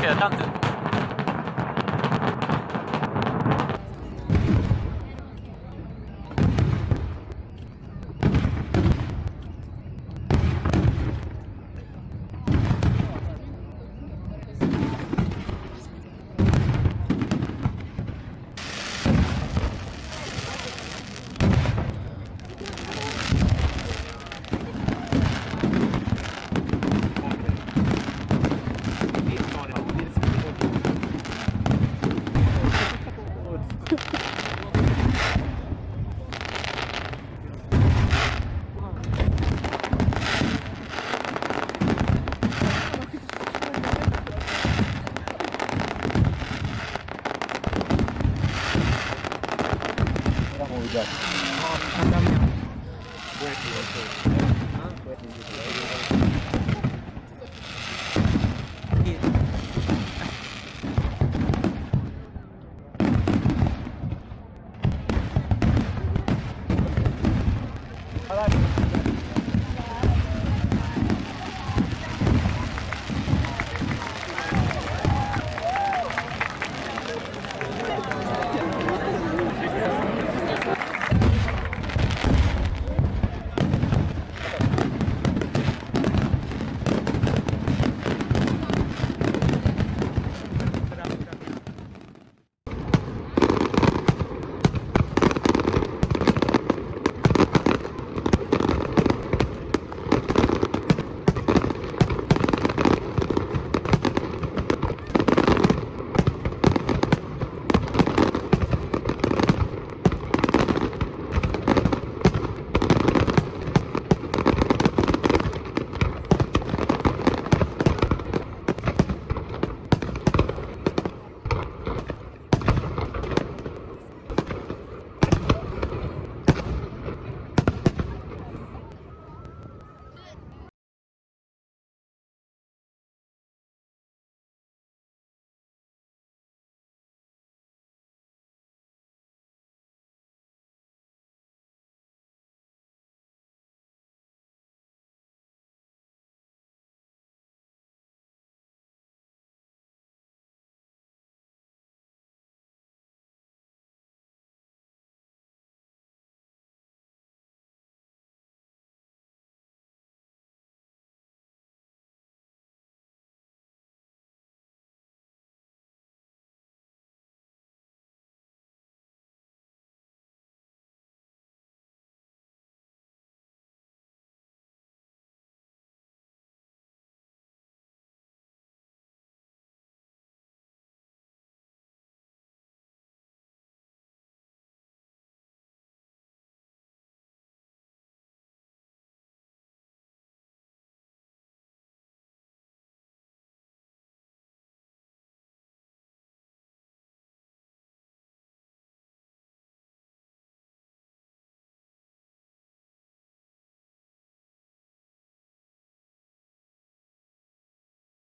OK 的，这样子。Hãy subscribe cho kênh Ghiền Mì Gõ Để không bỏ lỡ những video hấp dẫn